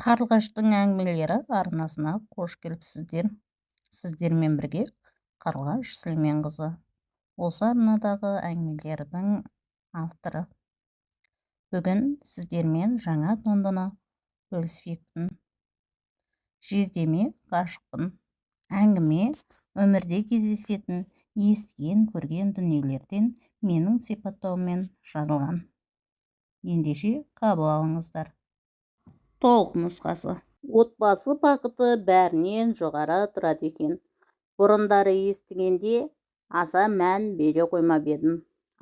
қарлығаштың әңгімелері арнасына қош келіпсіздер сіздермен бірге қарлығаш сүлейменқызы. Осы арнадағы әңгімелердің авторы. Бүгін сіздермен жаңа туындыны бөліспекпін. Жездеме ғашықпын. Әңгіме өмірде кездесетін естіген көрген дүниелерден менің сипаттауыммен жазылған. Ендеше қабыл алыңыздар. Толық нұсқасы. Отбасы бақыты бәрінен жоғары тұрады екен. Бұрындары естігенде аса мән бере қоймап едім.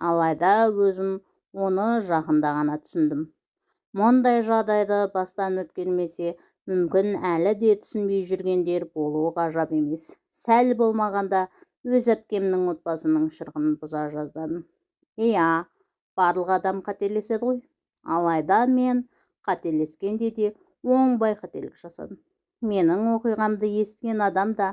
Алайда өзім оны жақында ғана түсіндім. Мұндай жағдайды бастан өткермесе мүмкін әлі де түсінбей жүргендер болуы ғажап емес. Сәл болмағанда өз әпкемнің отбасының шырқын бұза жаздадым. Иә барлық адам қателеседі ғой. Алайда мен қателескенде де оңбай қателік жасадым менің оқиғамды естіген адам да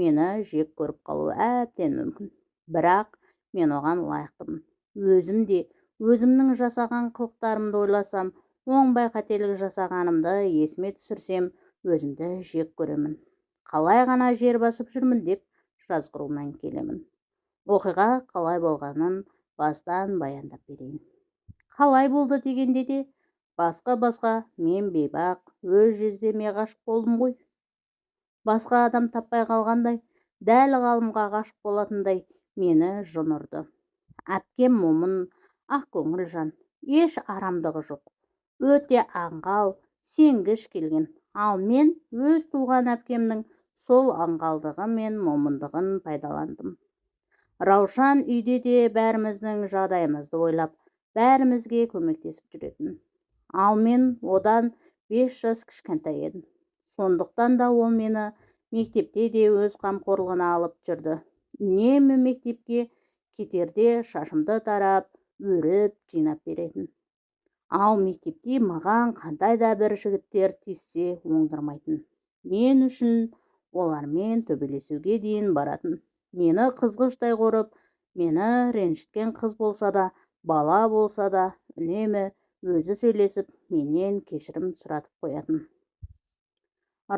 мені жек көріп қалуы әбден мүмкін. Бірақ мен оған лайықтымын. Өзім де өзімнің жасаған қылықтарымды ойласам оңбай қателік жасағанымды есіме түсірсем өзімді жек көремін. Қалай ғана жер басып жүрмін деп жазғырумен келемін. Оқиға қалай болғанын бастан баяндап берейін. Қалай болды дегенде де басқа басқа мен бейбақ өз жездеме ғашық болдым ғой. Басқа адам таппай қалғандай дәл ғалымға ғашық болатындай мені жын ұрды әпкем момын ақкөңіл жан еш арамдығы жоқ. Өте аңғал сенгіш келген. Ал мен өз туған әпкемнің сол аңғалдығы мен момындығын пайдаландым. Раушан үйде де бәріміздің жағдайымызды ойлап бәрімізге көмектесіп жүретін. Ал мен одан бес жас кішкентай едім. Сондықтан да ол мені мектепте де өз қамқорлығына алып жүрді. Үнемі мектепке кетерде шашымды тарап өріп жинап беретін. Ал мектепте маған қандай да бір жігіттер тиіссе оңдырмайтын. Мен үшін олармен төбелесуге дейін баратын. Мені қызғыштай қорып мені ренжіткен қыз болса да бала болса да үнемі өзі сөйлесіп менен кешірім сұратып қоятын.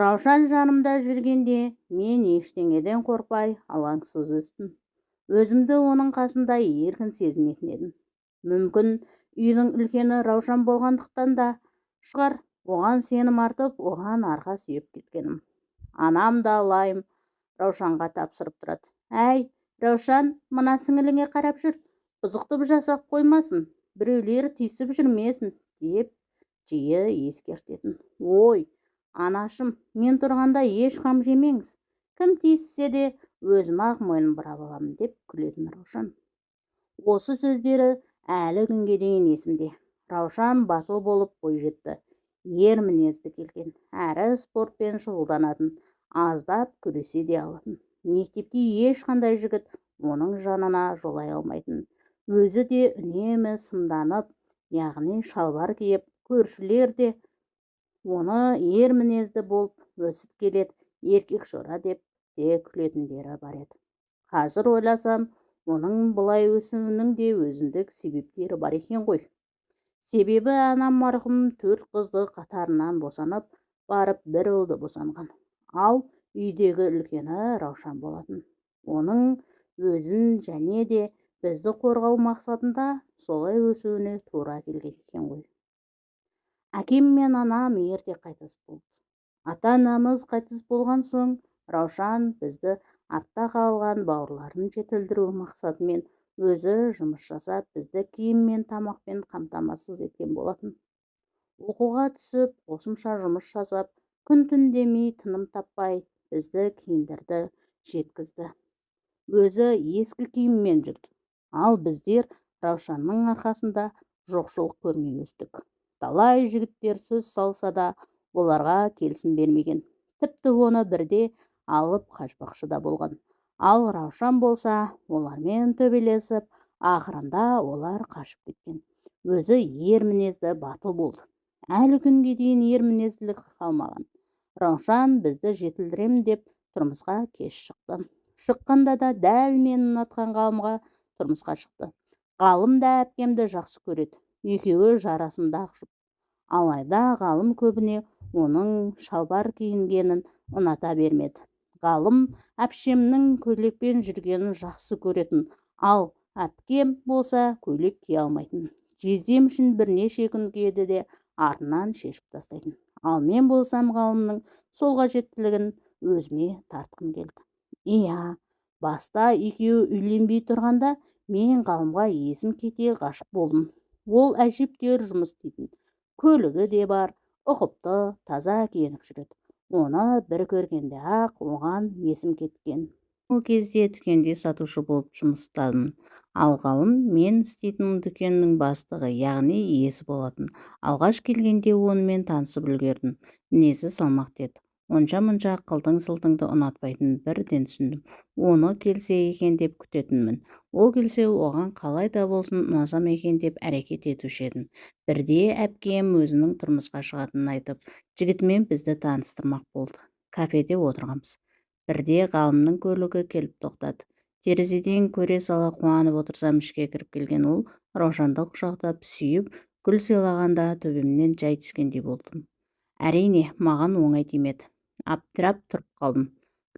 Раушан жанымда жүргенде мен ештеңеден қорықпай алаңсыз өстім. Өзімді оның қасында еркін сезінетін едім. Мүмкін үйдің үлкені раушан болғандықтан да шығар оған сенім артып оған арқа сүйеп кеткенім. Анам да лайым раушанға тапсырып тұрады. Әй раушан мына сіңіліңе қарап жүр бұзықтық жасап қоймасын. Біреулер тиісіп жүрмесін деп жиі ескертетін. Ой анашым мен тұрғанда еш қам жемеңіз. Кім тиіссе де өзім ақ мойын бұрап аламын деп күлетін раушан. Осы сөздері әлі күнге дейін есімде. Раушан батыл болып бойжетті ер мінезді келген әрі спортпен шұғылданатын аздап күресе де алатын. Мектепте ешқандай жігіт оның жанына жолай алмайтын өзі де үнемі сымданып яғни шалбар киіп көршілер де оны ер мінезді болып өсіп келеді еркек шора деп те күлетіндері бар еді. Қазір ойласам оның бұлай өсуінің де өзіндік себептері бар екен ғой. Себебі анам марқұм төрт қызды қатарынан босанып барып бір ұлды босанған. Ал үйдегі үлкені раушан болатын. Оның өзін және де бізді қорғау мақсатында солай өсуіне тура келген екен ғой. Әкем мен анам ерте қайтыс болды. Ата анамыз қайтыс болған соң раушан бізді артта қалған бауырларын жетілдіру мақсатымен өзі жұмыс жасап бізді киім мен тамақпен қамтамасыз еткен болатын. Оқуға түсіп қосымша жұмыс жасап күн түн демей тыным таппай бізді киіндірді жеткізді. Өзі ескі киіммен жүрді ал біздер раушанның арқасында жоқшылық көрмей өстік. Талай жігіттер сөз салса да оларға келісім бермеген. Тіпті оны бірде алып қашпақшы да болған. Ал раушан болса олармен төбелесіп ақырында олар қашып кеткен. Өзі ер мінезді батыл болды. Әлі күнге дейін ер мінезділік қалмаған. Раушан бізді жетілдіремін деп тұрмысқа кеш шықты. Шыққанда да дәл мен ұнатқан ғалымға тұрмысқа шықты. Ғалым да әпкемді жақсы көреді. Екеуі жарасымды ақжұп алайда ғалым көбіне оның шалбар киінгенін ұната бермеді. Ғалым әпшемнің көйлекпен жүргенін жақсы көретін. Ал әпкем болса көйлек кие алмайтын. Жездем үшін бірнеше күн киеді де артынан шешіп тастайтын. Ал мен болсам ғалымның сол қажеттілігін өзіме тартқым келді. Иә баста екеуі үйленбей тұрғанда мен ғалымға есім кете ғашық болдым. Ол әжептәуір жұмыс істейтін. Көлігі де бар ұқыпты таза киініп жүреді. Оны бір көргенде ақ оған есім кеткен. Ол кезде дүкенде сатушы болып жұмыс істадым. Ал ғалым мен істейтін дүкеннің бастығы яғни иесі болатын. Алғаш келгенде онымен танысып үлгердім. Мінезі салмақты еді онша-мұнша қылтың-сылтыңды ұнатпайтынын бірден түсіндім. Оны келсе екен деп күтетінмін. Ол келсе оған қалай да болсын ұнасам екен деп әрекет етуші едім. Бірде әпкем өзінің тұрмысқа шығатынын айтып жігітімен бізді таныстырмақ болды. Кафеде отырғанбыз бірде ғалымның көлігі келіп тоқтады. Терезеден көре сала қуанып отырсам ішке кіріп келген ол раушанды құшақтап сүйіп гүл сыйлағанда төбемнен жай түскендей болдым. Әрине маған оңай тимеді абдырап тұрып қалдым.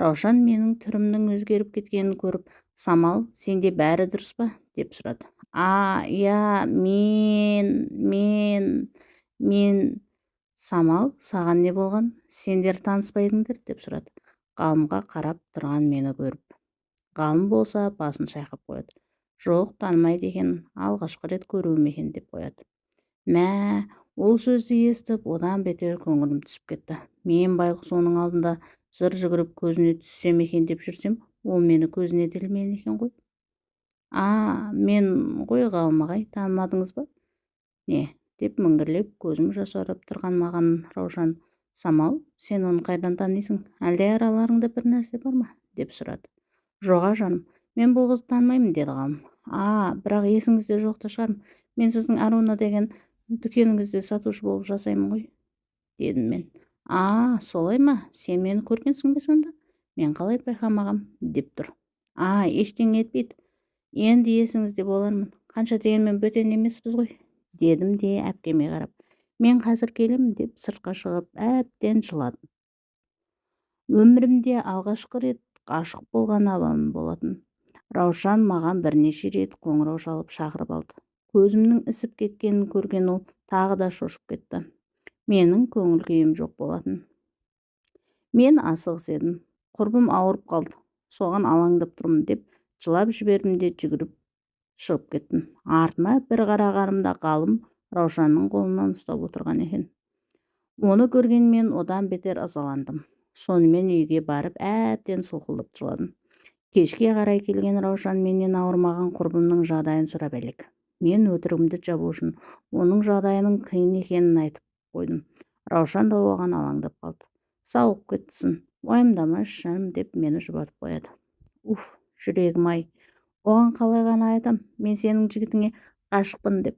Раушан менің түрімнің өзгеріп кеткенін көріп самал сенде бәрі дұрыс па деп сұрады. А иә мен мен мен самал саған не болған? Сендер таныспай едіңдер деп сұрады. Ғалымға қарап тұрған мені көріп. Ғалым болса басын шайқап қояды. Жоқ танымайды екенмін алғашқы рет көруім екен деп қояды. Мә ол сөзді естіп одан бетер көңілім түсіп кетті. Мен байғұс оның алдында зыр жүгіріп көзіне түссем екен деп жүрсем ол мені көзіне ілмеген екен ғой. А мен ғой ғалым ағай танымадыңыз ба? Не деп міңгірлеп көзім жасаурап тұрған маған раушан самал сен оны қайдан танисың? Әлде араларыңда бір нәрсе бар ма? деп сұрады. Жоға жаным мен бұл қызды танымаймын деді ғалым. А бірақ есіңізде жоқ та шығар мен сіздің аруна деген дүкеніңізде сатушы болып жасаймын ғой дедім мен. А солай ма? Сен мені көргенсің бе сонда? Мен қалай байқамағам деп тұр. А ештеңе етпейді. Енді есіңізде болармын. Қанша дегенмен бөтен емеспіз ғой дедім де әпкеме қарап. Мен қазір келемін деп сыртқа шығып әбден жыладым. Өмірімде алғашқы рет ғашық болған адам болатын. Раушан маған бірнеше рет қоңырау шалып шақырып алды. Көзімнің ісіп кеткенін көрген ол тағы да шошып кетті. Менің көңіл күйім жоқ болатын. Мен асығыс едім. Құрбым ауырып қалды. Соған алаңдап тұрмын деп жылап жібердім де жүгіріп шығып кеттім. Артыма бір қарағанымда ғалым раушанның қолынан ұстап отырған екен. Оны көрген мен одан бетер ызаландым. Сонымен үйге барып әбден солқылдап жыладым. Кешке қарай келген раушан менен ауырмаған құрбымның жағдайын сұрап әлек. Мен өтірігімді жабу үшін оның жағдайының қиын екенін айтып қойдым. Раушан да оған алаңдап қалды. Сауығып кеттісің уайымдамашы жаным деп мені жұбатып қояды. Уф жүрегім-ай оған қалай ғана айтам мен сенің жігітіңе ғашықпын деп.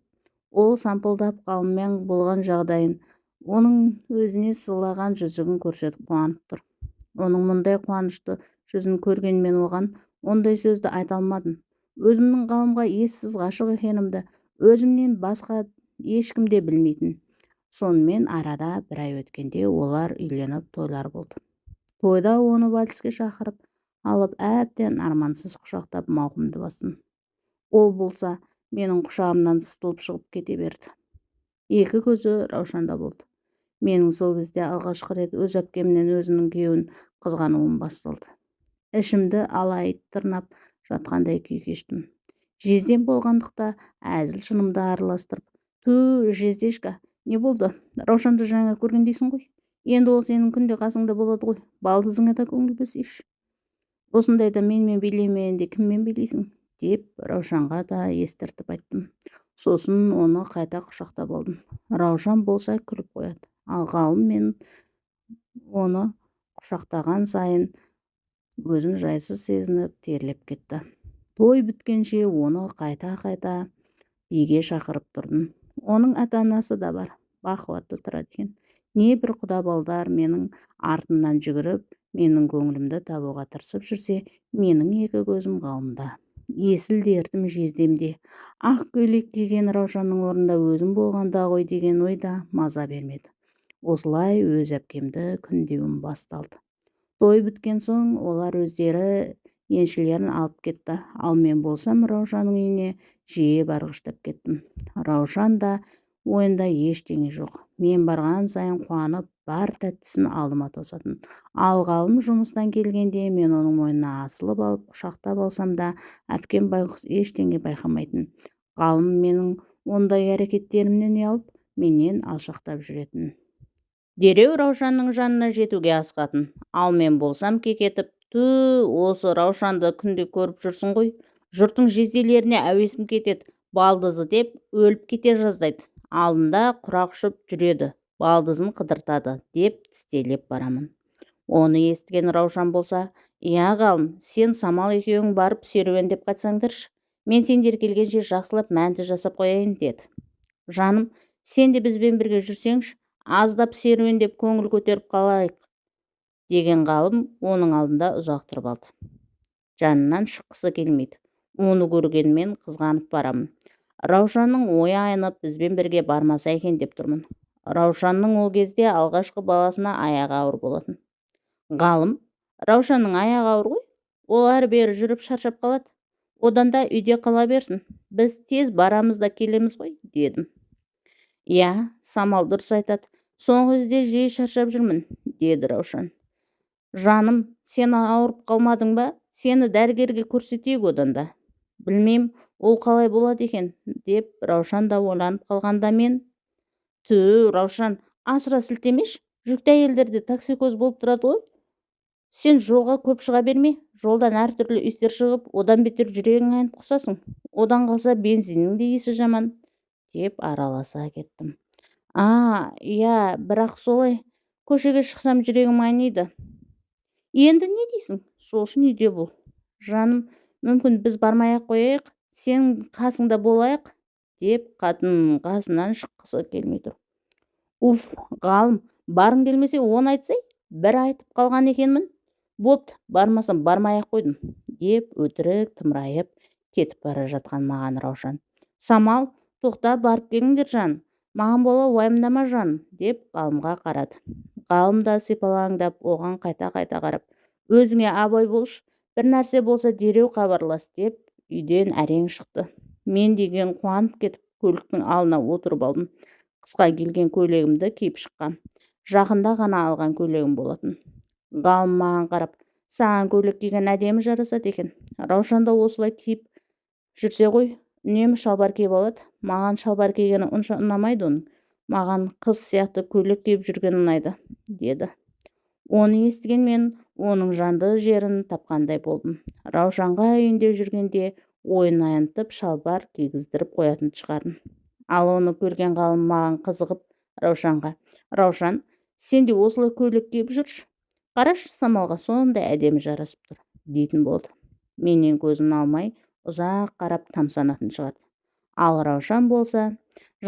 Ол сампылдап ғалыммен болған жағдайын оның өзіне сыйлаған жүзігін көрсетіп қуанып тұр. Оның мұндай қуанышты жүзін көрген мен оған ондай сөзді айта алмадым. Өзімнің ғалымға ессіз ғашық екенімді өзімнен басқа ешкім де білмейтін. Сонымен арада бір ай өткенде олар үйленіп тойлар болды. Тойда оны вальске шақырып алып әбден армансыз құшақтап мауқымды бастым. Ол болса менің құшағымнан сытылып шығып кете берді. Екі көзі раушанда болды. Менің сол кезде алғашқы рет өз әпкемнен өзінің күйеуін қызғануым басталды. Ішімді алай тырнап жатқандай күй кештім. Жездем болғандықта әзіл шынымды араластырып ту жездешка не болды? Раушанды жаңа көргендейсің ғой. Енді ол сенің күнде қасыңда болады ғой. Балдызыңа да көңіл бөлсейші осындайда менімен билемегенде кіммен билейсің? деп раушанға да естіртіп айттым. Сосын оны қайта құшақтап алдым. Раушан болса күліп қояды. Ал ғалым мен оны құшақтаған сайын өзін жайсыз сезініп терлеп кетті. Той біткенше оны қайта-қайта биге шақырып тұрдым. Оның ата-анасы да бар бақуатты тұрады екен. Небір құда балдар менің артымнан жүгіріп менің көңілімді табуға тырысып жүрсе менің екі көзім ғалымда. Есіл дертім жездемде. Ақ көйлек киген раушанның орнында өзім болғанда ғой деген ой да маза бермеді. Осылай өз әпкемді күндеуім басталды. Той біткен соң олар өздері еншілерін алып кетті. Ал мен болсам раушанның үйіне жиі барғыштап кеттім. Раушан да ойында ештеңе жоқ. Мен барған сайын қуанып бар тәттісін алдыма тосатын. Ал ғалым жұмыстан келгенде мен оның мойнына асылып алып құшақтап алсам да әпкем байғұс ештеңе байқамайтын. Ғалым менің ондай әрекеттерімнен ұялып менен алшақтап жүретін. Дереу раушанның жанына жетуге асығатын. Ал мен болсам кекетіп ту осы раушанды күнде көріп жүрсің ғой жұрттың жезделеріне әуесім кетеді балдызы деп өліп кете жаздайды. Алдында құрақ ұшып жүреді балдызын қыдыртады деп тістелеп барамын. Оны естіген раушан болса иә ғалым сен самал екеуің барып серуендеп қайтсаңдаршы мен сендер келгенше жақсылап мәнті жасап қояйын деді. Жаным сен де бізбен бірге жүрсеңші аздап серуендеп көңіл көтеріп қалайық деген ғалым оның алдында ұзақ тұрып алды. Жанынан шыққысы келмейді. Оны көргенмен қызғанып барамын. Раушанның ойы айнып бізбен бірге бармаса екен деп тұрмын. Раушанның ол кезде алғашқы баласына аяғы ауыр болатын. Ғалым раушанның аяғы ауыр ғой? Ол әрі бері жүріп шаршап қалады. Одан да үйде қала берсін. Біз тез барамыз да келеміз ғой дедім. Иә самал дұрыс айтады. Соңғы кезде жиі шаршап жүрмін деді раушан. Жаным сен ауырып қалмадың ба? Сені дәрігерге көрсетейік одан да. Білмеймін ол қалай болады екен деп раушан да ойланып қалғанда мен. Ту раушан асыра сілтемеші жүкті әйелдерде токсикоз болып тұрады ғой. Сен жолға көп шыға берме жолдан әртүрлі иістер шығып одан бетер жүрегің айнып құсасың. Одан қалса бензиннің де иісі жаман деп араласа кеттім. А иә бірақ солай көшеге шықсам жүрегім айниды. Енді не дейсің? Сол үшін үйде бол. Жаным мүмкін біз бармай ақ қояйық сен қасыңда болайық деп қатын қасынан шыққысы келмей тұр. Уф ғалым барғың келмесе оны айтсай бір айтып қалған екенмін. Бопты бармасам бармай ақ қойдым деп өтірік тымырайып кетіп бара жатқан маған раушан. Самал тоқта барып келіңдер жан. Маған бола уайымдама жан деп ғалымға қарады. Ғалым да сипалаңдап оған қайта-қайта қарап өзіңе абай болшы бір нәрсе болса дереу хабарлас деп үйден әрең шықты. Мен деген қуанып кетіп көліктің алдына отырып алдым. Қысқа келген көйлегімді киіп шыққам. Жақында ғана алған көйлегім болатын ғалым маған қарап саған көйлек киген әдемі жарасады екен. Раушан да осылай киіп жүрсе ғой үнемі шалбар киіп алады маған шалбар кигені онша ұнамайды оның. Маған қыз сияқты көйлек киіп жүрген ұнайды деді. Оны естіген мен оның жанды жерін тапқандай болдым. Раушанға үйінде жүргенде ойын аянтып шалбар кигіздіріп қоятын шығармын. Ал оны көрген ғалым маған қызығып раушанға раушан сен де осылай көйлек киіп жүрші. Қарашы самалға сондай әдемі жарасып тұр дейтін болды. Менен көзін алмай ұзақ қарап тамсанатын шығарды ал раушан болса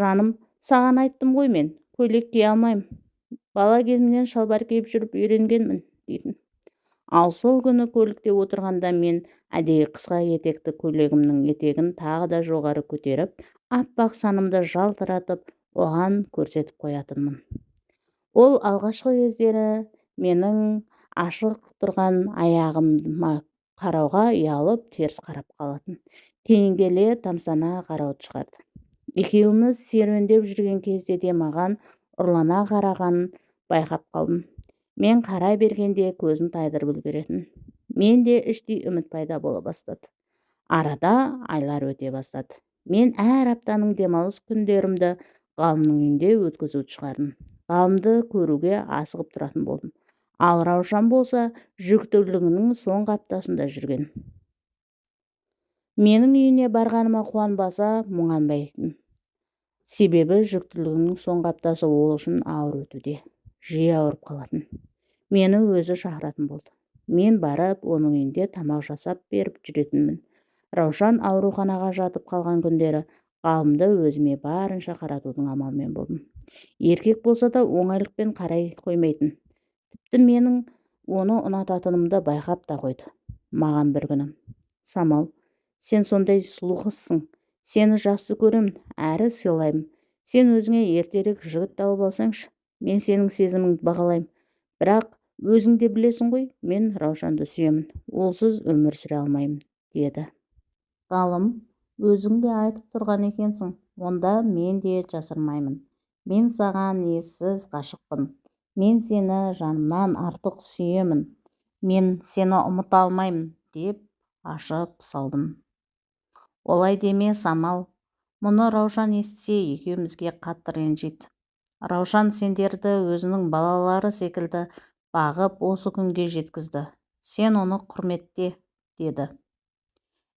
жаным саған айттым ғой мен көйлек кие алмаймын бала кезімнен шалбар киіп жүріп үйренгенмін дейтін. Ал сол күні көлікте отырғанда мен әдейі қысқа етекті көйлегімнің етегін тағы да жоғары көтеріп аппақ санымды жалтыратып оған көрсетіп қоятынмын. Ол алғашқы кездері менің ашық тұрған аяғыма қарауға ұялып теріс қарап қалатын. Кейін келе тамсана қарауды шығарды. Екеуміз серуендеп жүрген кезде де маған ұрлана қарағанын байқап қалдым. Мен қарай бергенде көзін тайдырып үлгеретін. Менде іштей үміт пайда бола бастады. Арада айлар өте бастады. Мен әр аптаның демалыс күндерімді ғалымның үйінде өткізуді шығардым. Ғалымды көруге асығып тұратын болдым. Ал раушан болса жүктілігінің соңғы аптасында жүрген. Менің үйіне барғаныма қуанбаса мұңанбайтын. Себебі жүктілігінің соңғы аптасы ол үшін ауыр өтуде жиі ауырып қалатын. Мені өзі шақыратын болды. Мен барып оның үйінде тамақ жасап беріп жүретінмін. Раушан ауруханаға жатып қалған күндері ғалымды өзіме барынша қаратудың амалымен болдым. Еркек болса да оңайлықпен қарай қоймайтын. Тіпті менің оны ұнататынымды байқап та қойды. Маған бір күні самал сен сондай сұлу қызсың. Сені жақсы көремін әрі сыйлаймын. Сен өзіңе ертерек жігіт тауып алсаңшы мен сенің сезіміңді бағалаймын. Бірақ өзің де білесің ғой мен раушанды сүйемін. Олсыз өмір сүре алмаймын деді. Ғалым өзің де айтып тұрған екенсің. Онда мен де жасырмаймын. Мен саған ессіз ғашықпын мен сені жанымнан артық сүйемін мен сені ұмыта алмаймын деп ашып салдым. Олай деме самал. Мұны раушан естісе екеумізге қатты ренжиді раушан сендерді өзінің балалары секілді бағып осы күнге жеткізді. Сен оны құрметте деді.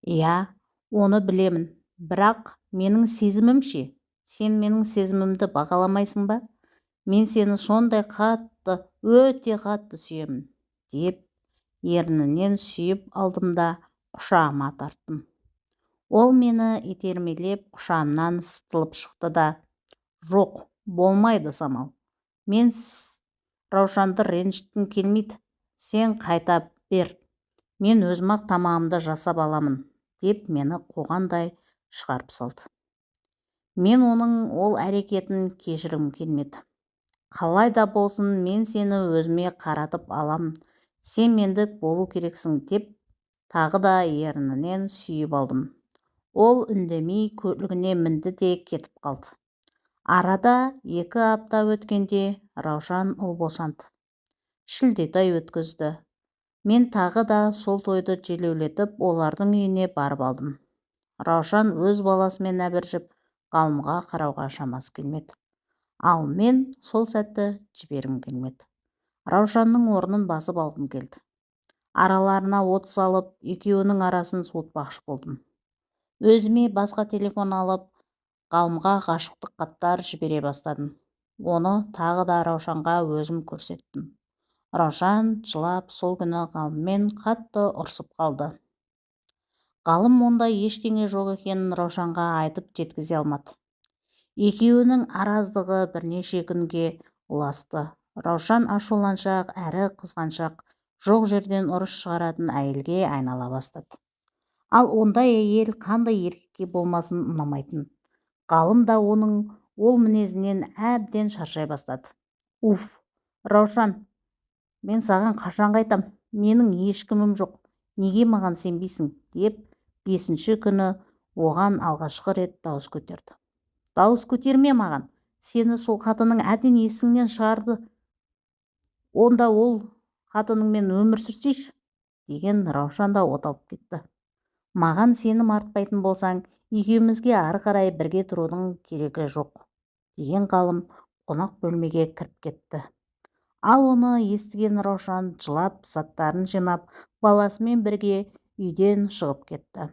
Иә оны білемін. Бірақ менің сезімім ше? Сен менің сезімімді бағаламайсың ба? Мен сені сондай қатты өте қатты сүйемін деп ернінен сүйіп алдым да құшағыма тарттым ол мені итермелеп құшағымнан сытылып шықты да жоқ болмайды самал. Мен раушанды ренжіткім келмейді. Сен қайта бер. Мен өзім ақ тамағымды жасап аламын деп мені қуғандай шығарып салды. Мен оның ол әрекетін кешіргім келмеді. Қалай да болсын мен сені өзіме қаратып аламын сен мендік болу керексің деп тағы да ернінен сүйіп алдым. Ол үндемей көлігіне мінді де кетіп қалды. Арада екі апта өткенде раушан ұл босанды. Шілдетай өткізді. Мен тағы да сол тойды желеулетіп олардың үйіне барып алдым. Раушан өз баласымен әбіржіп ғалымға қарауға шамасы келмеді. Ал мен сол сәтті жібергім келмеді. Раушанның орнын басып алғым келді. Араларына от салып екеуінің арасын суытпақшы болдым. Өзіме басқа телефон алып ғалымға ғашықтық хаттар жібере бастадым. Оны тағы да раушанға өзім көрсеттім. Раушан жылап сол күні ғалыммен қатты ұрсып қалды. Ғалым ондай ештеңе жоқ екенін раушанға айтып жеткізе алмады. Екеуінің араздығы бірнеше күнге ұласты. Раушан ашуланшақ әрі қызғаншақ жоқ жерден ұрыс шығаратын әйелге айнала бастады. Ал ондай әйел қандай еркекке болмасын ұнамайтын? Ғалым да оның ол мінезінен әбден шаршай бастады. Уф раушан мен саған қашан қайтам? Менің ешкімім жоқ. Неге маған сенбейсің? деп бесінші күні оған алғашқы рет дауыс көтерді. Дауыс көтерме маған. Сені сол қатының әбден есіңнен шығарды. Онда ол қатыныңмен өмір сүрсейші деген раушан да оталып кетті. Маған сенім артпайтын болсаң екеумізге ары қарай бірге тұрудың керегі жоқ деген ғалым қонақ бөлмеге кіріп кетті. Ал оны естіген раушан жылап заттарын жинап баласымен бірге үйден шығып кетті.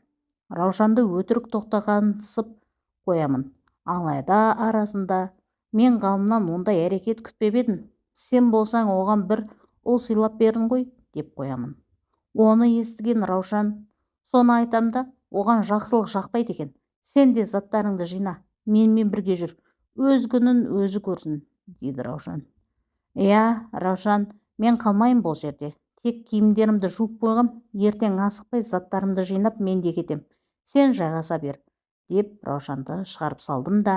Раушанды өтірік тоқтағансып қоямын. Алайда арасында мен ғалымнан ондай әрекет күтпеп едім сен болсаң оған бір ұл сыйлап бердің ғой деп қоямын. Оны естіген раушан соны айтам да оған жақсылық жақпайды екен сен де заттарыңды жина менімен бірге жүр өз күнін өзі көрсін дейді раушан. Иә раушан мен қалмаймын бұл жерде тек киімдерімді жуып қойғам ертең асықпай заттарымды жинап мен де кетем сен жайғаса бер деп раушанды шығарып салдым да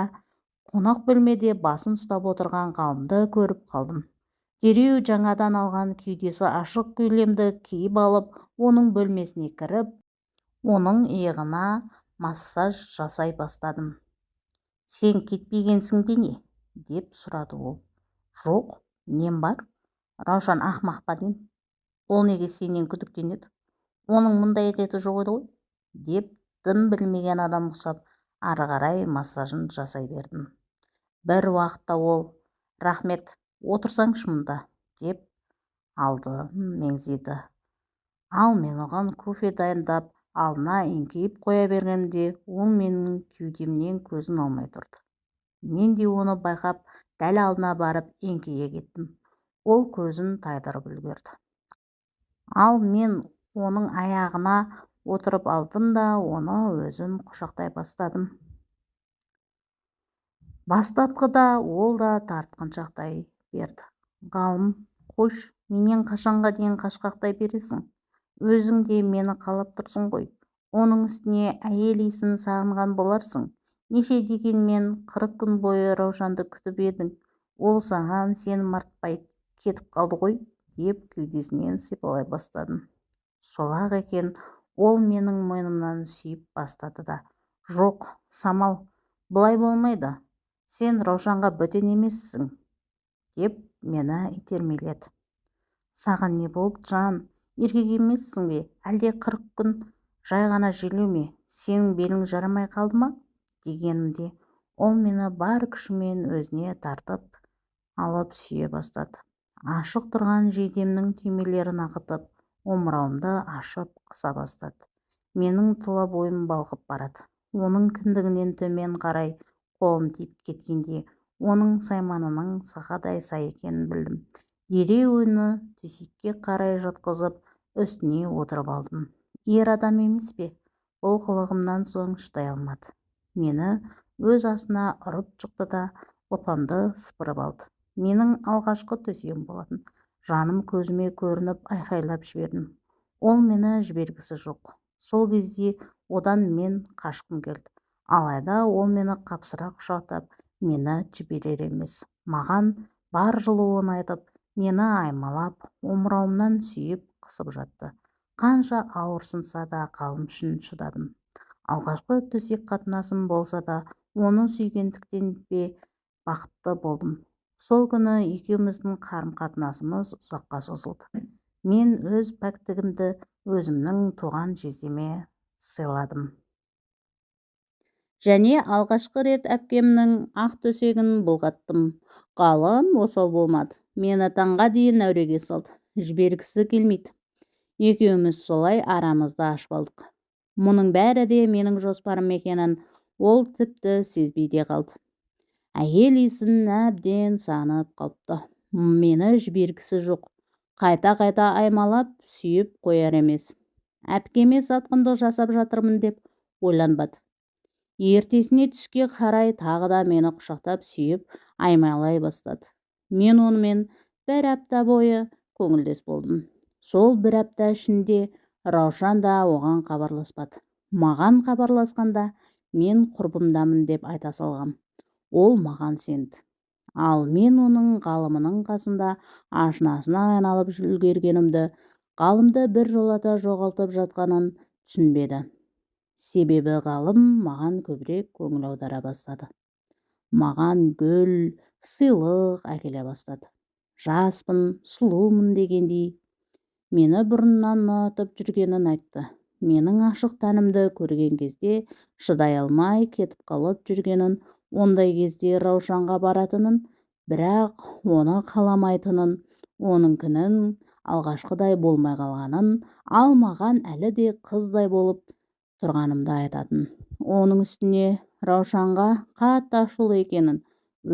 қонақ бөлмеде басын ұстап отырған ғалымды көріп қалдым. Дереу жаңадан алған кеудесі ашық көйлемді киіп алып оның бөлмесіне кіріп оның иығына массаж жасай бастадым. Сен кетпегенсің бе не деп сұрады ол. Жоқ нем бар раушан ақымақ па ол неге сенен күдіктенеді оның мұндай әдеті жоқ еді ғой деп дым білмеген адам ұқсап ары қарай массажын жасай бердім. Бір уақытта ол рахмет отырсаңшы мұнда деп алды меңзеді ал мен оған кофе дайындап алдына еңкейіп қоя бергенде ол менің кеудемнен көзін алмай тұрды. Мен де оны байқап дәл алдына барып еңкейе кеттім. Ол көзін тайдырып үлгерді. Ал мен оның аяғына отырып алдым да оны өзім құшақтай бастадым. Бастапқыда ол да тартқыншақтай берді. Ғалым қойшы менен қашанға дейін қашқақтай бересің. Өзің де мені қалап тұрсың ғой. Оның үстіне әйел иісін сағынған боларсың. Неше дегенмен қырық күн бойы раушанды күтіп едің. Ол саған сенім артпай кетіп қалды ғой деп кеудесінен сипалай бастадым. Сол-ақ екен ол менің мойнымнан сүйіп бастады да жоқ самал бұлай болмайды сен раушанға бөтен емессің деп мені итермеледі. Саған не болды жан еркек емессің бе? Әлде қырық күн жай ғана желеу ме? Сенің белің жарамай қалды ма? дегенімде ол мені бар күшімен өзіне тартып алып сүйе бастады. Ашық тұрған жейдемнің түймелерін ағытып омырауымды ашып қыса бастады. Менің тұла бойым балқып барады. Оның кіндігінен төмен қарай қолым тиіп кеткенде оның сайманының сақадай сай екенін білдім. Дереу оны төсекке қарай жатқызып үстіне отырып алдым. Ер адам емес пе? Бұл қылығымнан соң шыдай алмады. Мені өз астына ұрып жықты да опамды сыпырып алды. Менің алғашқы төсегім болатын. Жаным көзіме көрініп айқайлап жібердім. Ол мені жібергісі жоқ. Сол кезде одан мен қашқым келді. Алайда ол мені қапсыра құшақтап мені жіберер емес. Маған бар жылуын айтып мені аймалап омырауымнан сүйіп қысып жатты. Қанша ауырсынса да қалым үшін шыдадым. Алғашқы төсек қатынасым болса да оны сүйгендіктен бе бақытты болдым. Сол күні екеуміздің қарым-қатынасымыз ұзаққа созылды. Мен өз пәктігімді өзімнің туған жездеме сыйладым. Және алғашқы рет әпкемнің ақ төсегін бұлғаттым. Ғалым осал болмады. Мені таңға дейін әуреге салды. Жібергісі келмейді. Екеуміз солай арамызды ашып алдық. Мұның бәрі де менің жоспарым екенін ол тіпті сезбей де қалды. Әйел иісін әбден сағынып қалыпты. Мені жібергісі жоқ. Қайта-қайта аймалап сүйіп қояр емес. Әпкеме сатқындық жасап жатырмын деп ойланбады. Ертесіне түске қарай тағы да мені құшақтап сүйіп аймалай бастады. Мен онымен бір апта бойы көңілдес болдым. Сол бір апта ішінде раушан да оған хабарласпады. Маған хабарласқанда мен құрбымдамын деп айта салғам. Ол маған сенді ал мен оның ғалымының қасында ашынасына айналып үлгергенімді ғалымды біржолата жоғалтып жатқанын түсінбеді. Себебі ғалым маған көбірек көңіл аудара бастады. Маған гүл сыйлық әкеле бастады. Жаспын сұлумын дегендей. Мені бұрыннан ұнатып жүргенін айтты. Менің ашық тәнімді көрген кезде шыдай алмай кетіп қалып жүргенін ондай кезде раушанға баратынын бірақ оны қаламайтынын оныңкінің алғашқыдай болмай қалғанын ал маған әлі де қыздай болып тұрғанымды айтатын. Оның үстіне раушанға қатты ашулы екенін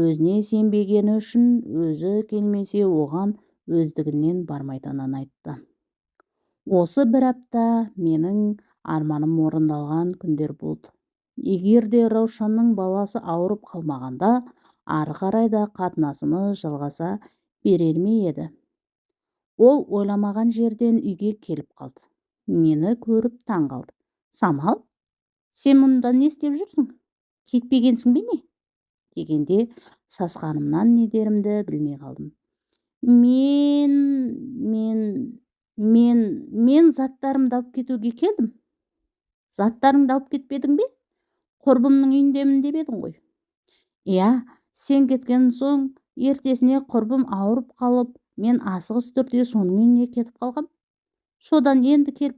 өзіне сенбегені үшін өзі келмесе оған өздігінен бармайтынын айтты. Осы бір апта менің арманым орындалған күндер болды. Егер де раушанның баласы ауырып қалмағанда ары қарай да қатынасымыз жалғаса берер ме еді? Ол ойламаған жерден үйге келіп қалды. Мені көріп таң қалды. Самал сен мұнда не істеп жүрсің? Кетпегенсің бе не? дегенде сасқанымнан не дерімді білмей қалдым. Мен мен мен мен заттарымды алып кетуге келдім. Заттарыңды алып кетпедің бе? Құрбымның үйіндемін деп едің ғой. Иә сен кеткен соң ертесіне құрбым ауырып қалып мен асығыс түрде соның үйіне кетіп қалғам. Содан енді келіп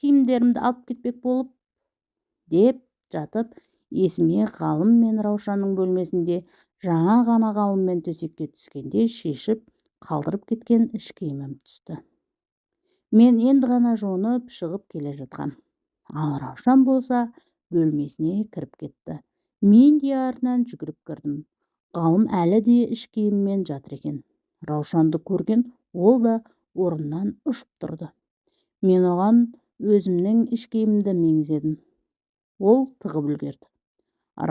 киімдерімді алып кетпек болып деп жатып есіме ғалым мен раушанның бөлмесінде жаңа ғана ғалыммен төсекке түскенде шешіп қалдырып кеткен іш киімім түсті. Мен енді ғана жуынып шығып келе жатқам ал раушан болса бөлмесіне кіріп кетті. Мен де артынан жүгіріп кірдім. Ғалым әлі де іш киімімен жатыр екен. Раушанды көрген ол да орнынан ұшып тұрды. Мен оған өзімнің іш киімімді меңзедім. Ол тығып үлгерді.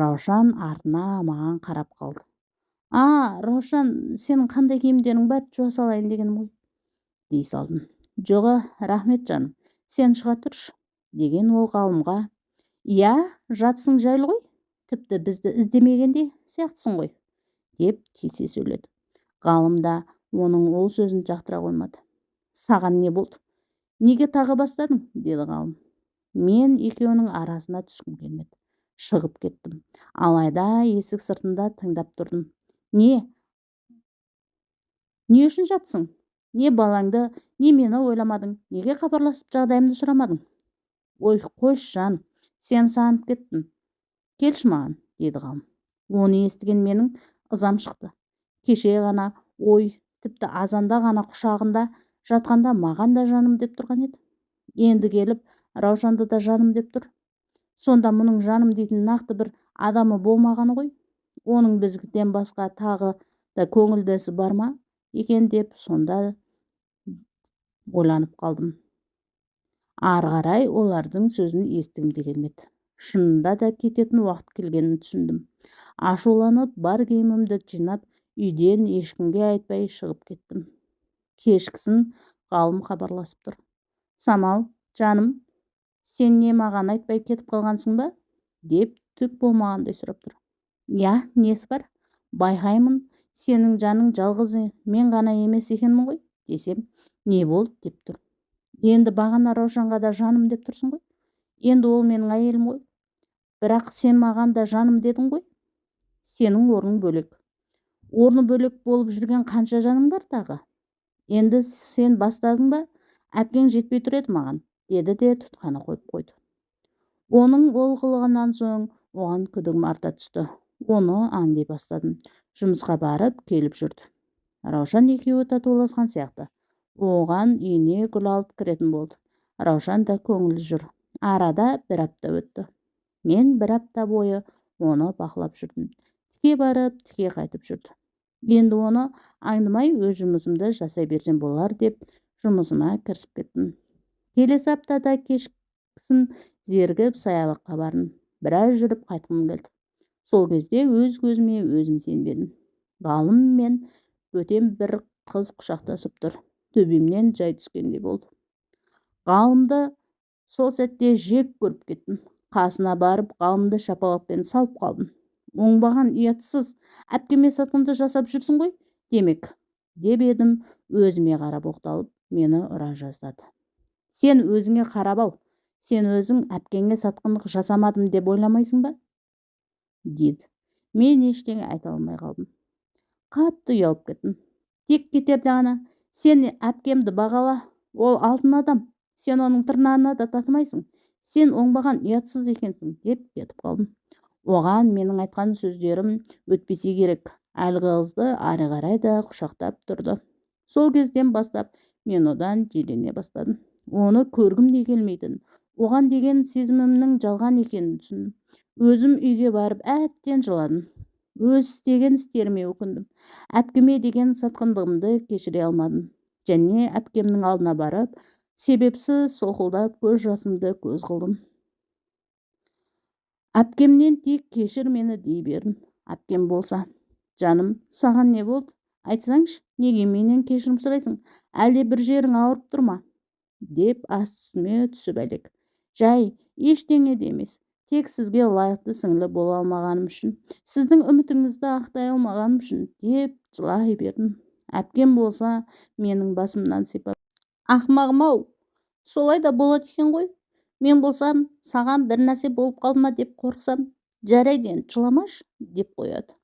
Раушан артына маған қарап қалды. А раушан сенің қандай киімдерің бар? Жуа салайын дегенім ғой дей салдым. Жоға рахмет жаным. Сен шыға тұршы деген ол ғалымға иә жатысың жайлы ғой тіпті бізді іздемеген де сияқтысың ғой деп тиісе сөйледі. Ғалым да оның ол сөзін жақтыра қоймады. Саған не болды? Неге тағы бастадың? деді ғалым. Мен екеуінің арасына түскім келмеді. Шығып кеттім. Алайда есік сыртында тыңдап тұрдым. Не? Не үшін жатсың? Не балаңды не мені ойламадың? Неге хабарласып жағдайымды сұрамадың? Ой қойшы жан. Сені сағынып кеттім келші маған деді ғалым. Оны естіген менің ызам шықты. Кеше ғана ой тіпті азанда ғана құшағында жатқанда маған да жаным деп тұрған еді. Енді келіп раушанды да жаным деп тұр. Сонда мұның жаным дейтін нақты бір адамы болмағаны ғой. Оның бізден басқа тағы да көңілдесі бар ма екен деп сонда ойланып қалдым. Ары қарай олардың сөзін естігім де келмеді шынында да кететін уақыт келгенін түсіндім. Ашуланып бар киімімді жинап үйден ешкімге айтпай шығып кеттім. Кешкісін ғалым хабарласып тұр. Самал жаным сен не маған айтпай кетіп қалғансың ба? деп түк болмағандай сұрап тұр. Иә несі бар? Байқаймын сенің жаның жалғыз мен ғана емес екенмін ғой? десем не болды? деп тұр. Енді бағана раушанға да жаным деп тұрсың ғой. Енді ол менің әйелім ғой. Бірақ сен маған да жаным дедің ғой. Сенің орның бөлек. Орны бөлек болып жүрген қанша жаның бар тағы? Енді сен бастадың ба? Әпкең жетпей тұр еді маған деді де тұтқаны қойып қойды. Оның ол қылығынан соң оған күдігім арта түсті. Оны аңдай бастадым. Жұмысқа барып келіп жүрді. Раушан екеуі татуласқан сияқты. Оған үйіне гүл алып кіретін болды. Раушан да көңілі жүр. Арада бір апта өтті. Мен бір апта бойы оны бақылап жүрдім. Тіке барып тіке қайтып жүрді. Енді оны аңдымай өз жұмысымды жасай берсем болар деп жұмысыма кірісіп кеттім. Келесі аптада кешкісін зерігіп саябаққа бардым. Біраз жүріп қайтқым келді. Сол кезде өз көзіме өзім сенбедім. Ғалым мен бөтен бір қыз құшақтасып тұр. Төбемнен жай түскендей болды ғалымды сол сәтте жек көріп кеттім қасына барып ғалымды шапалақпен салып қалдым оңбаған ұятсыз әпкеме сатқынды жасап жүрсің ғой демек деп едім өзіме қарап оқталып мені ұра жаздады сен өзіңе қарап ал сен өзің әпкеңе сатқындық жасамадым деп ойламайсың ба деді мен ештеңе айта алмай қалдым қатты ұялып кеттім тек кетерде ғана сен әпкемді бағала ол алтын адам. Сен оның тырнағына да татымайсың. Сен оңбаған ұятсыз екенсің деп кетіп қалдым. Оған менің айтқан сөздерім өтпесе керек. Әлгі қызды ары қарай да құшақтап тұрды. Сол кезден бастап мен одан жирене бастадым. Оны көргім де келмейтін оған деген сезімімнің жалған екенін түсіндім. Өзім үйге барып әбден жыладым. Өз істеген істеріме өкіндім. Әпкеме деген сатқындығымды кешіре алмадым. Және әпкемнің алдына барып себепсіз солқылдап көз жасымды көз қылдым. Әпкемнен тек кешір мені дей бердім әпкем болса. Жаным саған не болды? Айтсаңшы неге менен кешірім сұрайсың? Әлде бір жерің ауырып тұр ма? Деп үстіме түсіп әлек. Жай ештеңе де емес. Тек сізге лайықты сіңлі бола алмағаным үшін сіздің үмітіңізді ақтай алмағаным үшін деп жылай бердім. Әпкем болса менің басымнан сипап ақымағым-ау солай да болады екен ғой. Мен болсам саған бір нәрсе болып қалды ма деп қорықсам жарайды енді жыламашы деп қояды.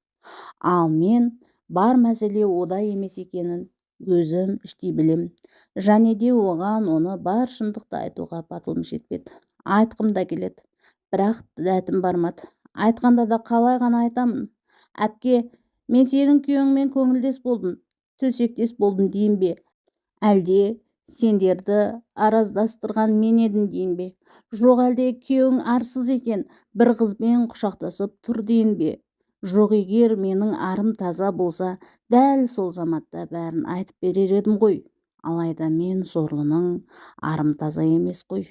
Ал мен бар мәселе ода емес екенін өзім іштей білем. Және де оған оны бар шындықты айтуға батылым жетпеді. Айтқым да келеді. Бірақ дәтім бармады айтқанда да қалай ғана айтамын. Әпке мен сенің күйеуіңмен көңілдес болдым төсектес болдым дейін бе? Әлде сендерді араздастырған мен едім дейін бе? Жоқ әлде күйеуің арсыз екен бір қызбен құшақтасып тұр дейін бе? Жоқ егер менің арым таза болса дәл сол заматта бәрін айтып берер едім ғой. Алайда мен сорлының арым таза емес қой.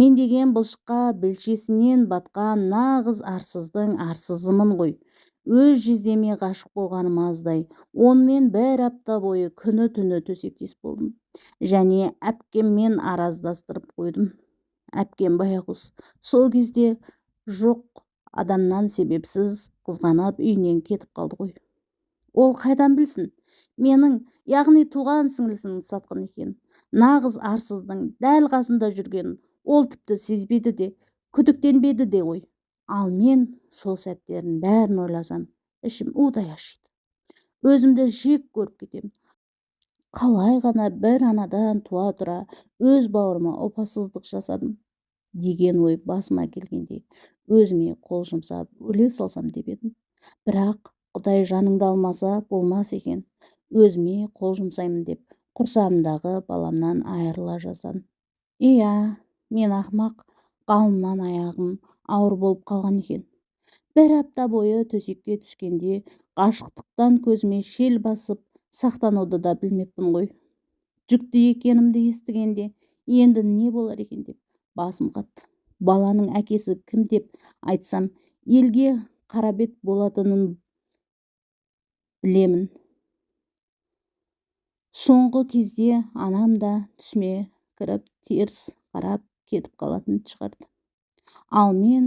Мен деген бұлшыққа білшесінен батқан нағыз арсыздың арсызымын ғой. Өз жездеме ғашық болғаным аздай онымен бір апта бойы күні түні төсектес болдым. Және әпкеммен араздастырып қойдым. Әпкем байғұс сол кезде жоқ адамнан себепсіз қызғанып үйінен кетіп қалды ғой. Ол қайдан білсін? Менің яғни туған сіңлісінің сатқын екенін нағыз арсыздың дәл қасында жүргенін ол тіпті сезбеді де күдіктенбеді де ғой. Ал мен сол сәттерін бәрін ойласам ішім удай ашиды. Өзімді жек көріп кетемін. Қалай ғана бір анадан туа тұра өз бауырыма опасыздық жасадым деген ой басыма келгенде өзіме қол жұмсап өле салсам деп едім. Бірақ құдай жаныңды алмаса болмас екен. Өзіме қол жұмсаймын деп құрсағымдағы баламнан айырыла жаздадым. Иә. Мен ақымақ ғалымнан аяғым ауыр болып қалған екен. бір апта бойы төсекке түскенде ғашықтықтан көзіме шел басып сақтануды да білмеппін ғой. Жүкті екенімді естігенде енді не болар екен деп басым қатты. Баланың әкесі кім деп айтсам елге қарабет болатынын білемін. Соңғы кезде анам да түсіме кіріп теріс қарап кетіп қалатын шығарды. Ал мен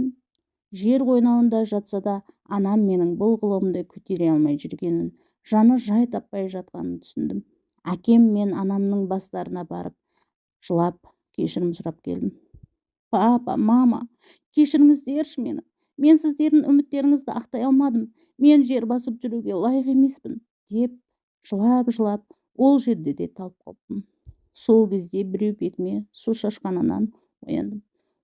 жер қойнауында жатса да анам менің бұл қылығымды көтере алмай жүргенін жаны жай таппай жатқанын түсіндім. Әкем мен анамның бастарына барып жылап кешірім сұрап келдім. Папа мама кешіріңіздерші мені. Мен сіздердің үміттеріңізді ақтай алмадым. Мен жер басып жүруге лайық емеспін деп жылап жылап ол жерде де талып қалыппын. Сол кезде біреу бетіме су шашқанынан ояндым.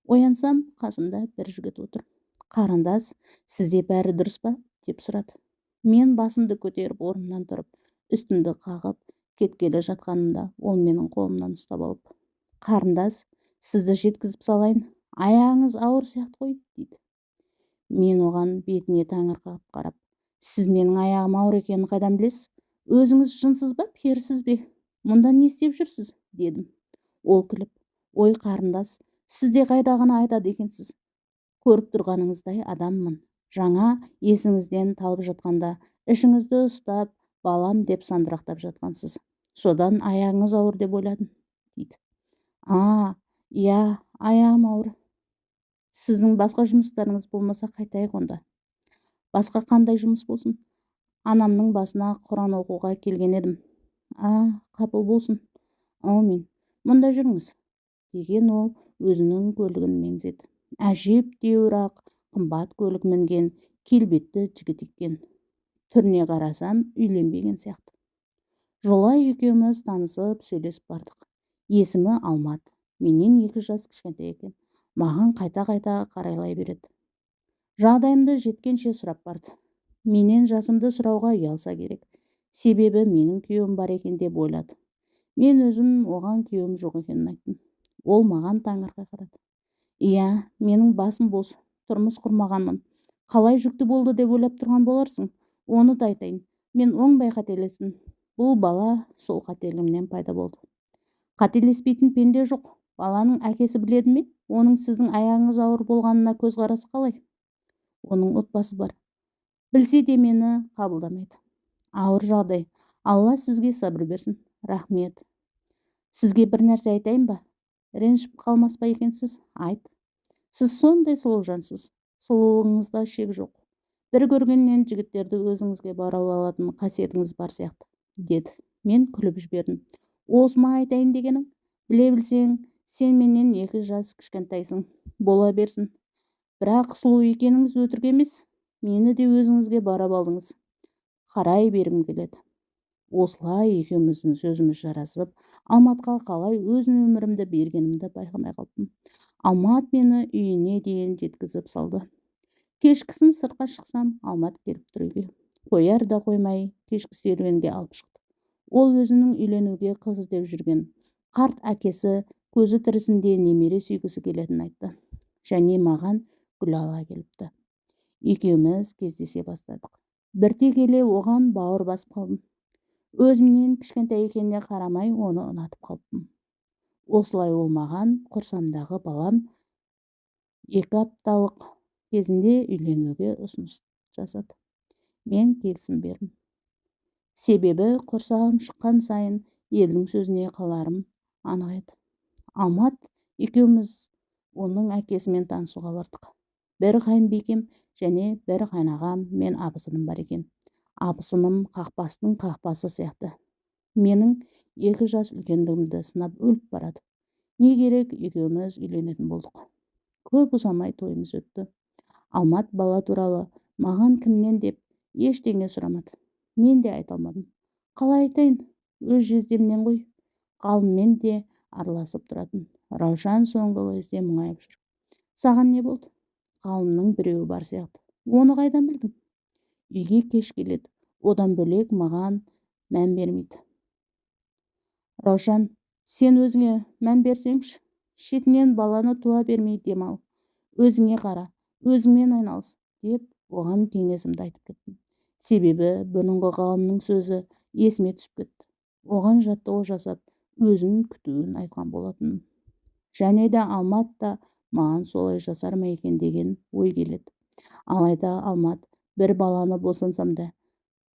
Оянсам қасымда бір жігіт отыр. Қарындас сізде бәрі дұрыс па? деп сұрады. Мен басымды көтеріп орнымнан тұрып үстімді қағып кеткелі жатқанымда ол менің қолымнан ұстап алып қарындас сізді жеткізіп салайын. Аяғыңыз ауыр сияқты ғой дейді. Мен оған бетіне таңырқап қарап сіз менің аяғым ауыр екенін қайдан білесіз? Өзіңіз жынсыз ба перісіз бе? Мұнда не істеп жүрсіз? дедім. Ол күліп ой қарындас сіз де қайдағыны айтады екенсіз. Көріп тұрғаныңыздай адаммын. Жаңа есіңізден талып жатқанда ішіңізді ұстап балам деп сандырақтап жатқансыз. Содан аяғыңыз ауыр деп ойладым дейді. А иә аяғым ауыр. Сіздің басқа жұмыстарыңыз болмаса қайтайық онда. Басқа қандай жұмыс болсын? Анамның басына құран оқуға келген едім. А қапыл болсын. Аумин мұнда жүріңіз. Деген ол өзінің көлігін меңзеді әжептәуір ақ қымбат көлік мінген келбетті жігіт екен. Түріне қарасам үйленбеген сияқты. Жолай екеуміз танысып сөйлесіп бардық. Есімі алмат. Менен екі жас кішкентай екен. Маған қайта-қайта қарайлай береді. Жағдайымды жеткенше сұрап барды. Менен жасымды сұрауға ұялса керек. Себебі менің күйеуім бар екен деп ойлады. Мен өзім оған күйеуім жоқ екенін айттым. Ол маған таңырқай қарады. Иә менің басым бос тұрмыс құрмағанмын. Қалай жүкті болды деп ойлап тұрған боларсың? Оны да айтайын. Мен оңбай қателестім бұл бала сол қателігімнен пайда болды. Қателеспейтін пенде жоқ. Баланың әкесі біледі ме? Оның сіздің аяғыңыз ауыр болғанына көзқарасы қалай? Оның отбасы бар. Білсе де мені қабылдамайды. Ауыр жағдай. Алла сізге сабыр берсін. Рахмет. Сізге бір нәрсе айтайын ба? Ренжіп қалмас па екенсіз айт. Сіз сондай сұлу жансыз сұлулығыңызда шек жоқ. Бір көргеннен жігіттерді өзіңізге баурап алатын қасиетіңіз бар сияқты деді. Мен күліп жібердім. Осы ма айтайын дегенің? Біле білсең сен менен екі жас кішкентайсың. Бола берсін. Бірақ сұлу екеніңіз өтірік емес. Мені де өзіңізге баурап алдыңыз. Қарай бергім келеді. Осылай екеуміздің сөзіміз жарасып алматқа қалай өз өмірімді бергенімді байқамай қалыппын алмат мені үйіне дейін жеткізіп салды. Кешкісін сыртқа шықсам алмат келіп тұр үйге. Қояр да қоймай кешкі серуенге алып шықты. Ол өзінің үйленуге қыз іздеп жүрген. Қарт әкесі көзі тірісінде немере сүйгісі келетінін айтты. Және маған гүл ала келіпті. Екеуміз кездесе бастадық. Бірте келе оған бауыр басып қалдым. Өзімнен кішкентай екеніне қарамай оны ұнатып қалыппын. осылай ол маған құрсамдағы балам екі апталық кезінде үйленуге ұсыныс жасады. мен келісім бердім. себебі құрсағым шыққан сайын елдің сөзіне қаларым анық еді. Алмат екеуміз оның әкесімен танысуға бардық. бір қайынбикем және бір қайнағам мен абысыным бар екен. Абысыным қақпастың қақпасы сияқты. Менің екі жас үлкендігімді сынап өліп барады. Не керек екеуміз үйленетін болдық. Көп ұзамай тойымыз өтті. Алмат бала туралы маған кімнен деп ештеңе сұрамады. Мен де айта алмадым. Қалай айтайын? Өз жездемнен ғой. Ғалыммен де араласып тұратын. Раушан соңғы кезде мұңайып жүр. Саған не болды? Ғалымның біреуі бар сияқты. Оны қайдан білдің? Үйге кеш келеді. Одан бөлек маған мән бермейді. Раушан сен өзіңе мән берсеңші шетінен баланы туа бермей демал өзіңе қара өзіңмен айналыс деп оған кеңесімді айтып кеттім. Себебі бұрынғы ғалымның сөзі есіме түсіп кетті. Оған жаттығу жасап өзін күтуін айтқан болатын және де алмат та маған солай жасар ма екен деген ой келеді. Алайда алмат бір баланы босансам да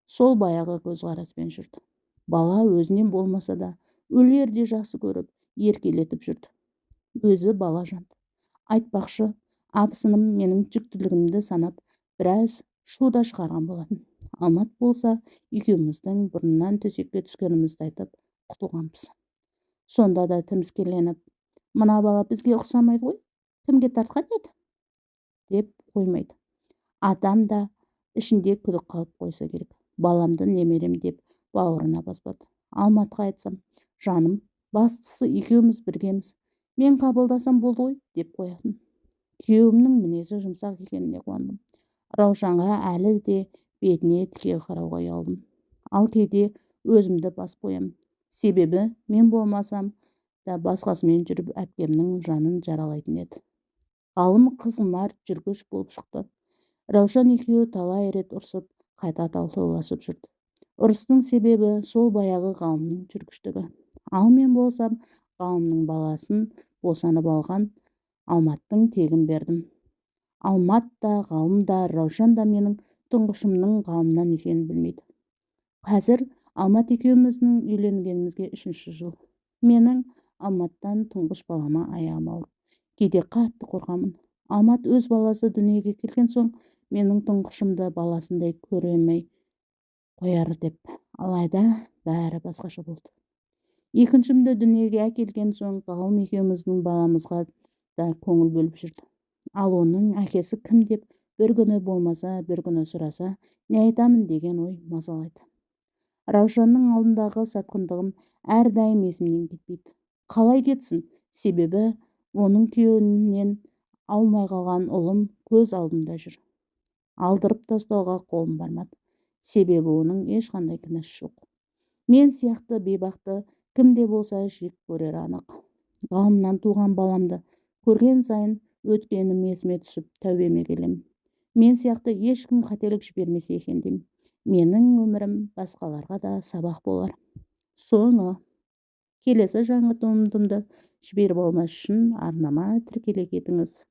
сол баяғы көзқараспен жүрді. Бала өзінен болмаса да өлерде жақсы көріп еркелетіп жүрді. Өзі бала жанды. Айтпақшы абысыным менің жүктілігімді санап біраз шу да шығарған болатын. Алмат болса екеуміздің бұрыннан төсекке түскенімізді айтып құтылғанбыз. Сонда да тіміскеленіп мына бала бізге ұқсамайды ғой кімге тартқан еді? деп қоймайды. Адам да ішінде күдік қалып қойса керек. Баламды немерем деп бауырына баспады алматқа айтсам жаным бастысы екеуміз біргеміз. Мен қабылдасам болды ғой деп қоятын. Күйеуімнің мінезі жұмсақ екеніне қуандым. Раушанға әлі де бетіне тіке қарауға ұялдым. Ал кейде өзімді басып қоямын себебі мен болмасам да басқасымен жүріп әпкемнің жанын жаралайтын еді. Ғалым қызғұмар жүргіш болып шықты. Раушан екеуі талай рет ұрсып қайта талқыласып жүрді. ұрыстың себебі сол баяғы ғалымның жүргіштігі. Ал мен болсам ғалымның баласын босанып алған алматтың тегін бердім. Алмат та ғалым да раушан да менің тұңғышымның ғалымнан екенін білмейді. Қазір алмат екеуміздің үйленгенімізге үшінші жыл. Менің алматтан тұңғыш балама аяғым ауыр кейде қатты қорқамын. Алмат өз баласы дүниеге келген соң менің тұңғышымды баласындай көремей қояр деп алайда бәрі басқаша болды. Екіншімді дүниеге әкелген соң ғалым екеуміздің баламызға да көңіл бөліп жүрді. Ал оның әкесі кім деп бір күні болмаса бір күні сұраса не айтамын? деген ой мазалайды. Раушанның алдындағы сатқындығым әрдайым есімнен кетпейді. Қалай кетсін? Себебі оның күйеуінен аумай қалған ұлым көз алдымда жүр. Алдырып тастауға қолым бармады. Себебі оның ешқандай кінәсі жоқ. Мен сияқты бейбақты кім де болса жек көрері анық. Ғалымнан туған баламды көрген сайын өткенім есіме түсіп тәубеме келемін мен сияқты ешкім қателік жібермесе екен деймін. Менің өмірім басқаларға да сабақ болар. Соңы келесі жаңа туындымды жіберіп алмас үшін арнама тіркеле кетіңіз.